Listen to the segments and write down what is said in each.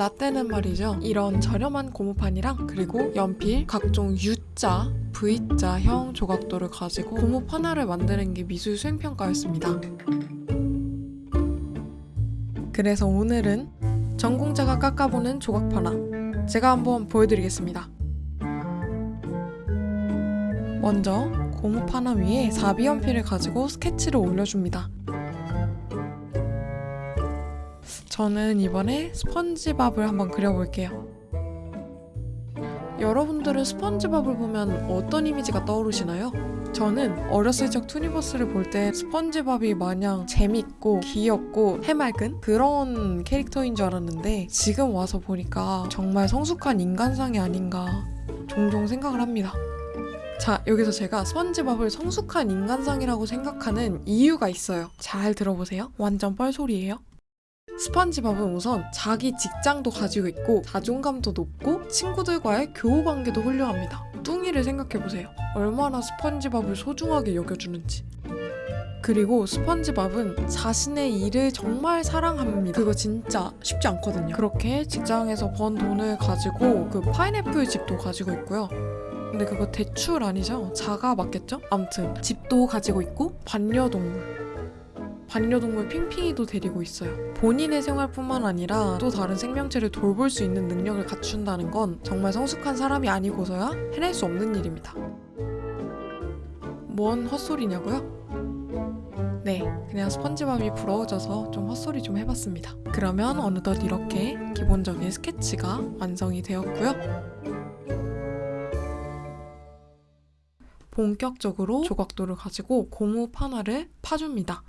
라떼는 말이죠. 이런 저렴한 고무판이랑 그리고 연필, 각종 U자, V자형 조각도를 가지고 고무 하나를 만드는 게 미술 수행평가였습니다. 그래서 오늘은 전공자가 깎아보는 조각 하나 제가 한번 보여드리겠습니다. 먼저 고무 파나 위에 사비 연필을 가지고 스케치를 올려줍니다. 저는 이번에 스펀지밥을 한번 그려볼게요. 여러분들은 스펀지밥을 보면 어떤 이미지가 떠오르시나요? 저는 어렸을 적 투니버스를 볼 때 스펀지밥이 마냥 재밌고 귀엽고 해맑은 그런 캐릭터인 줄 알았는데 지금 와서 보니까 정말 성숙한 인간상이 아닌가 종종 생각을 합니다. 자, 여기서 제가 스펀지밥을 성숙한 인간상이라고 생각하는 이유가 있어요. 잘 들어보세요. 완전 뻘소리예요. 스펀지밥은 우선 자기 직장도 가지고 있고 자존감도 높고 친구들과의 교우 관계도 훌륭합니다. 뚱이를 생각해보세요. 얼마나 스펀지밥을 소중하게 여겨주는지. 그리고 스펀지밥은 자신의 일을 정말 사랑합니다. 그거 진짜 쉽지 않거든요. 그렇게 직장에서 번 돈을 가지고 그 파인애플 집도 가지고 있고요. 근데 그거 대출 아니죠? 자가 맞겠죠? 암튼 집도 가지고 있고 반려동물 반려동물 핑핑이도 데리고 있어요. 본인의 생활뿐만 아니라 또 다른 생명체를 돌볼 수 있는 능력을 갖춘다는 건 정말 성숙한 사람이 아니고서야 해낼 수 없는 일입니다. 뭔 헛소리냐고요? 네, 그냥 스펀지밥이 부러워져서 좀 헛소리 좀 해봤습니다. 그러면 어느덧 이렇게 기본적인 스케치가 완성이 되었고요. 본격적으로 조각도를 가지고 고무 판화를 파줍니다.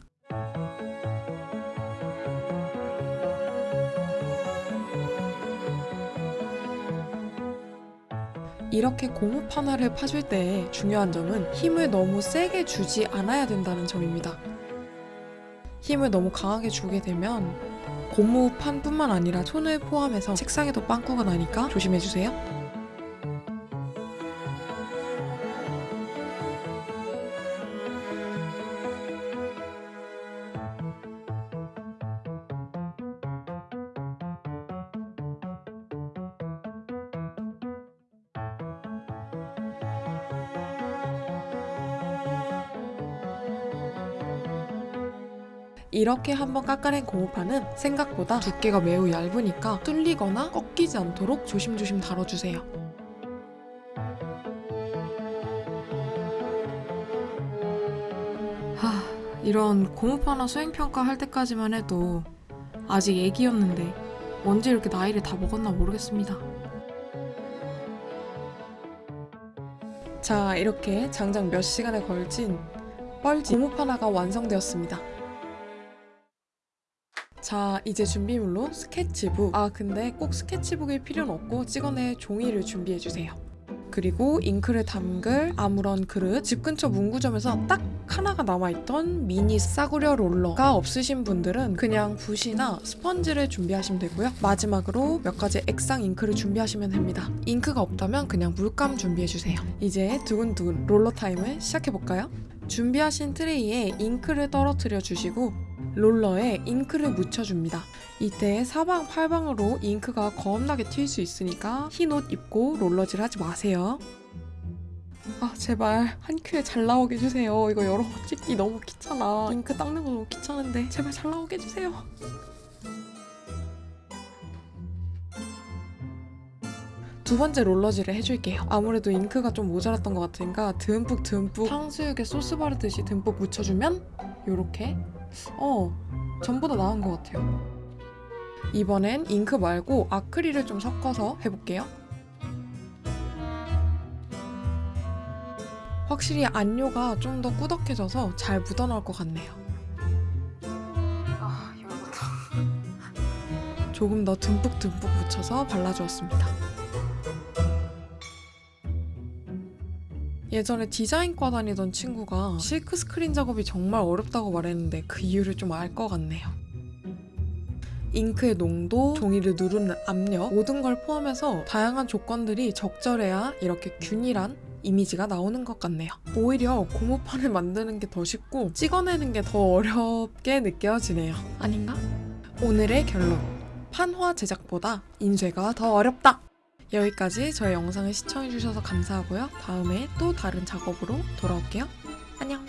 이렇게 고무 판화를 파줄 때 중요한 점은 힘을 너무 세게 주지 않아야 된다는 점입니다. 힘을 너무 강하게 주게 되면 고무판뿐만 아니라 손을 포함해서 책상에도 빵꾸가 나니까 조심해주세요. 이렇게 한번 깎아낸 고무판은 생각보다 두께가 매우 얇으니까 뚫리거나 꺾이지 않도록 조심조심 다뤄주세요. 하, 이런 고무판화 수행평가 할 때까지만 해도 아직 애기였는데 언제 이렇게 나이를 다 먹었나 모르겠습니다. 자, 이렇게 장장 몇 시간에 걸친 뻘짓 고무판화가 완성되었습니다. 자 이제 준비물로 스케치북. 아 근데 꼭 스케치북일 필요는 없고 찍어낼 종이를 준비해주세요. 그리고 잉크를 담글 아무런 그릇. 집 근처 문구점에서 딱 하나가 남아있던 미니 싸구려 롤러가 없으신 분들은 그냥 붓이나 스펀지를 준비하시면 되고요. 마지막으로 몇 가지 액상 잉크를 준비하시면 됩니다. 잉크가 없다면 그냥 물감 준비해주세요. 이제 두근두근 롤러 타임을 시작해볼까요? 준비하신 트레이에 잉크를 떨어뜨려 주시고 롤러에 잉크를 묻혀줍니다. 이때 사방팔방으로 잉크가 겁나게 튈 수 있으니까 흰 옷 입고 롤러질 하지 마세요. 아 제발 한 큐에 잘 나오게 해주세요. 이거 여러 번 찍기 너무 귀찮아. 잉크 닦는 거 너무 귀찮은데 제발 잘 나오게 해주세요. 두 번째 롤러질을 해줄게요. 아무래도 잉크가 좀 모자랐던 것 같으니까 듬뿍 듬뿍 탕수육에 소스 바르듯이 듬뿍 묻혀주면 요렇게 어 전보다 나은 것 같아요. 이번엔 잉크 말고 아크릴을 좀 섞어서 해볼게요. 확실히 안료가 좀 더 꾸덕해져서 잘 묻어나올 것 같네요. 아. 조금 더 듬뿍 듬뿍 묻혀서 발라주었습니다. 예전에 디자인과 다니던 친구가 실크 스크린 작업이 정말 어렵다고 말했는데 그 이유를 좀 알 것 같네요. 잉크의 농도, 종이를 누르는 압력 모든 걸 포함해서 다양한 조건들이 적절해야 이렇게 균일한 이미지가 나오는 것 같네요. 오히려 고무판을 만드는 게 더 쉽고 찍어내는 게 더 어렵게 느껴지네요. 아닌가? 오늘의 결론. 판화 제작보다 인쇄가 더 어렵다. 여기까지 저의 영상을 시청해주셔서 감사하고요. 다음에 또 다른 작업으로 돌아올게요. 안녕.